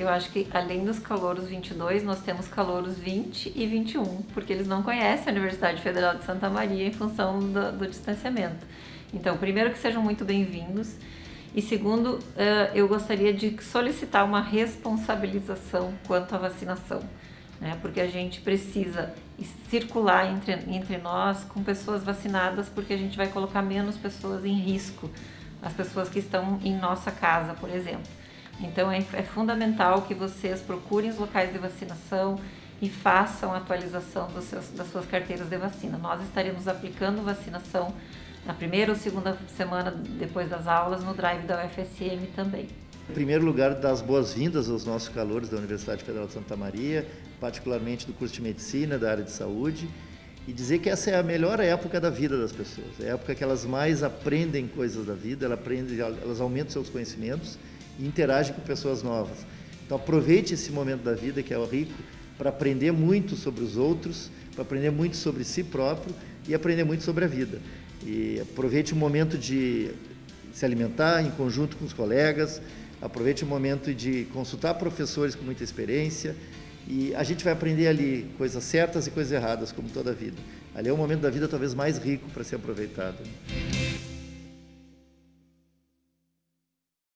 Eu acho que além dos calouros 22, nós temos calouros 20 e 21, porque eles não conhecem a Universidade Federal de Santa Maria em função do, do distanciamento. Então, primeiro que sejam muito bem-vindos e segundo, eh, eu gostaria de solicitar uma responsabilização quanto à vacinação, né? porque a gente precisa circular entre, entre nós com pessoas vacinadas, porque a gente vai colocar menos pessoas em risco, as pessoas que estão em nossa casa, por exemplo. Então é, é fundamental que vocês procurem os locais de vacinação e façam a atualização seus, das suas carteiras de vacina. Nós estaremos aplicando vacinação na primeira ou segunda semana depois das aulas no drive da UFSM também. Em primeiro lugar, dar as boas-vindas aos nossos calores da Universidade Federal de Santa Maria, particularmente do curso de Medicina, da área de Saúde, e dizer que essa é a melhor época da vida das pessoas. É a época que elas mais aprendem coisas da vida, elas, aprendem, elas aumentam seus conhecimentos e interagem com pessoas novas. Então aproveite esse momento da vida que é o rico para aprender muito sobre os outros, para aprender muito sobre si próprio e aprender muito sobre a vida. E aproveite o momento de se alimentar em conjunto com os colegas, aproveite o momento de consultar professores com muita experiência e a gente vai aprender ali coisas certas e coisas erradas, como toda a vida. Ali é o momento da vida talvez mais rico para ser aproveitado.